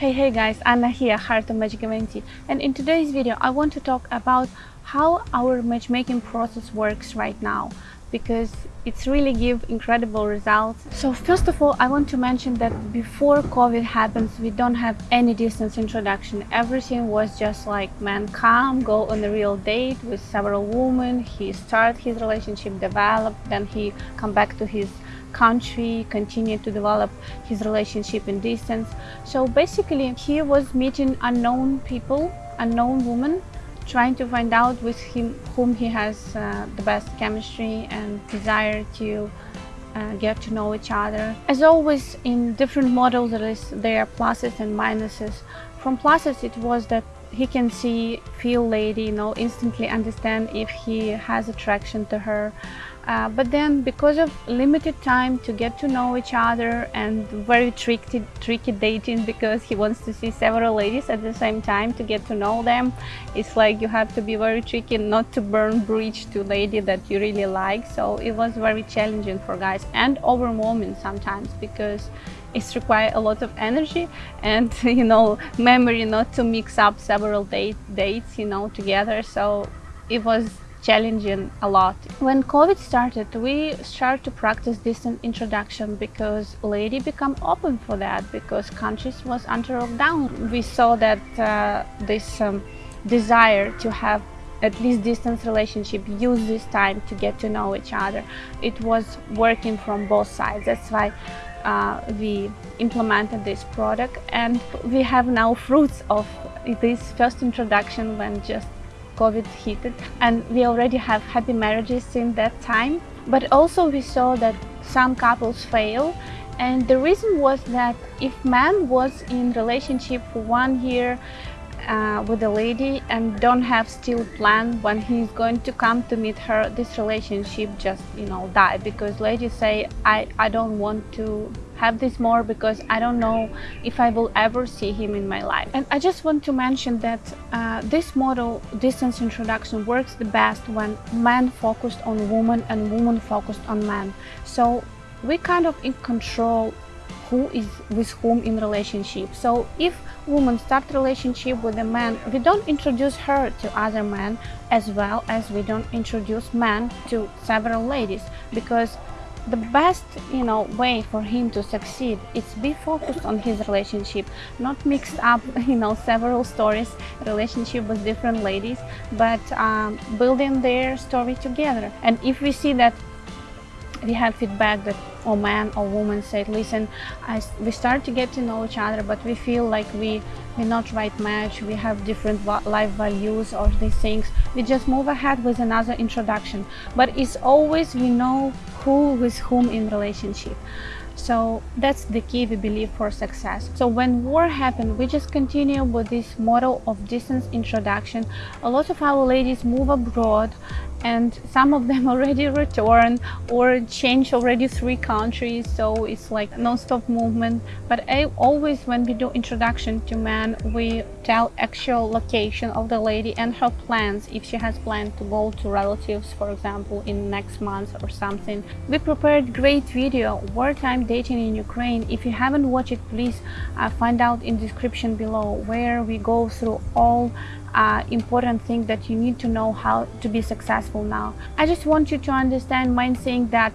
Hey hey guys, Anna here, Heart of Magic Eventi and in today's video I want to talk about how our matchmaking process works right now because it's really give incredible results. So first of all, I want to mention that before COVID happens, we don't have any distance introduction. Everything was just like man come, go on a real date with several women. He start his relationship, develop, then he come back to his country, continue to develop his relationship in distance. So basically he was meeting unknown people, unknown women, trying to find out with him whom he has uh, the best chemistry and desire to uh, get to know each other. As always in different models there, is, there are pluses and minuses. From pluses it was that he can see, feel lady, you know, instantly understand if he has attraction to her. Uh, but then because of limited time to get to know each other and very tricky, tricky dating because he wants to see several ladies at the same time to get to know them it's like you have to be very tricky not to burn bridge to lady that you really like. So it was very challenging for guys and overwhelming sometimes because it's require a lot of energy and you know memory not to mix up several date, dates you know together. So it was challenging a lot. When COVID started, we started to practice distant introduction because lady become open for that because countries was under lockdown. We saw that uh, this um, desire to have at least distance relationship use this time to get to know each other it was working from both sides that's why uh, we implemented this product and we have now fruits of this first introduction when just COVID hit it and we already have happy marriages since that time. But also we saw that some couples fail and the reason was that if man was in relationship for one year uh, with a lady and don't have still plan when he's going to come to meet her this relationship just you know die. Because ladies say I I don't want to have this more because I don't know if I will ever see him in my life. And I just want to mention that uh, this model distance introduction works the best when man focused on woman and woman focused on man so we kind of in control who is with whom in relationship. So if woman start relationship with a man, we don't introduce her to other men as well as we don't introduce men to several ladies because the best you know way for him to succeed is be focused on his relationship not mixed up you know several stories relationship with different ladies but um, building their story together and if we see that we have feedback that or man or woman said listen I, we start to get to know each other but we feel like we we're not right match we have different life values or these things. We just move ahead with another introduction. But it's always we know who with whom in relationship. So that's the key we believe for success. So when war happened we just continue with this model of distance introduction. A lot of our ladies move abroad and some of them already returned or change already three countries so it's like non-stop movement. But I always when we do introduction to men we tell actual location of the lady and her plans. If she has planned to go to relatives for example in next month or something. We prepared great video wartime dating in Ukraine. If you haven't watched it please uh, find out in description below where we go through all uh, important things that you need to know how to be successful now. I just want you to understand my saying that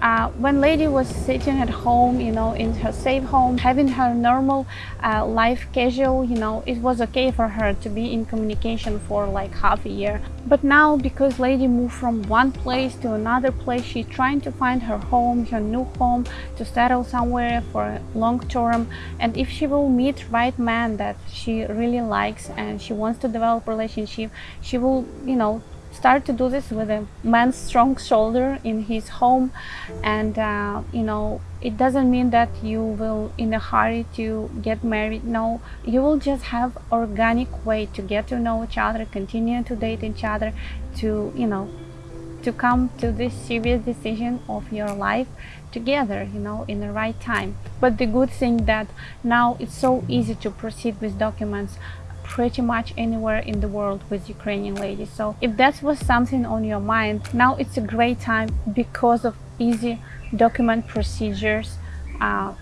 uh, when lady was sitting at home, you know, in her safe home, having her normal uh, life casual, you know, it was okay for her to be in communication for like half a year. But now, because lady moved from one place to another place, she's trying to find her home, her new home, to settle somewhere for long term. And if she will meet right man that she really likes and she wants to develop relationship, she will, you know, start to do this with a man's strong shoulder in his home. And uh, you know it doesn't mean that you will in a hurry to get married. No you will just have organic way to get to know each other continue to date each other to you know to come to this serious decision of your life together you know in the right time. But the good thing that now it's so easy to proceed with documents pretty much anywhere in the world with Ukrainian ladies. So if that was something on your mind, now it's a great time because of easy document procedures uh,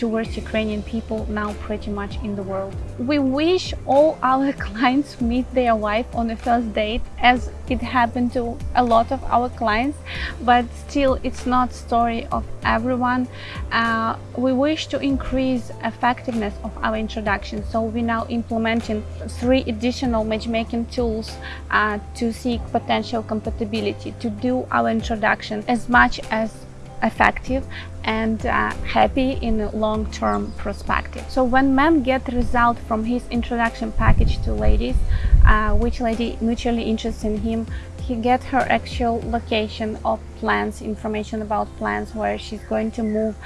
towards Ukrainian people now pretty much in the world. We wish all our clients meet their wife on the first date as it happened to a lot of our clients but still it's not story of everyone. Uh, we wish to increase effectiveness of our introduction so we're now implementing three additional matchmaking tools uh, to seek potential compatibility to do our introduction as much as effective and uh, happy in a long-term perspective. So when men get result from his introduction package to ladies, uh, which lady mutually interested in him, he get her actual location of plans, information about plans, where she's going to move,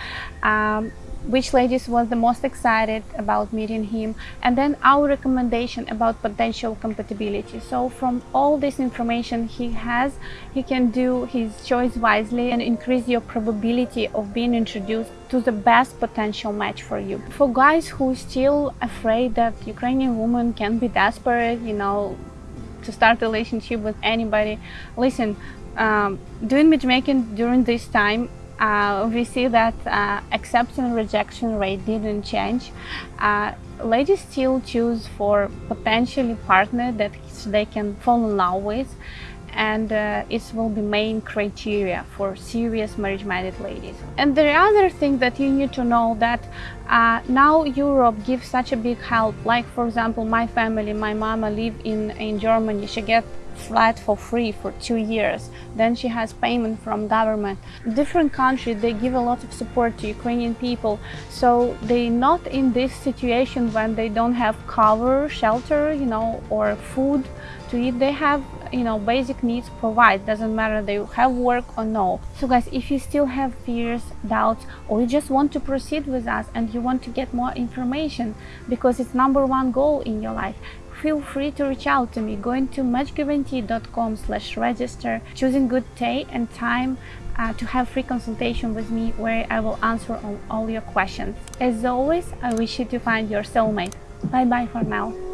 um, which ladies was the most excited about meeting him and then our recommendation about potential compatibility. So from all this information he has he can do his choice wisely and increase your probability of being introduced to the best potential match for you. For guys who still afraid that ukrainian woman can be desperate you know to start a relationship with anybody listen um, doing matchmaking during this time uh, we see that uh, acceptance and rejection rate didn't change. Uh, ladies still choose for potentially partner that they can fall in love with and uh, it will be main criteria for serious marriage-minded ladies. And the other thing that you need to know that uh, now Europe gives such a big help. Like for example, my family, my mama live in in Germany. She get flat for free for two years. Then she has payment from government. Different countries, they give a lot of support to Ukrainian people. So they not in this situation when they don't have cover, shelter, you know, or food to eat. They have, you know, basic needs provide. Doesn't matter they have work or no. So guys, if you still have fears, doubts, or you just want to proceed with us and you want to get more information because it's number one goal in your life, feel free to reach out to me going to matchguarantee.com slash register choosing good day and time uh, to have free consultation with me where I will answer all, all your questions. As always, I wish you to find your soulmate. Bye bye for now.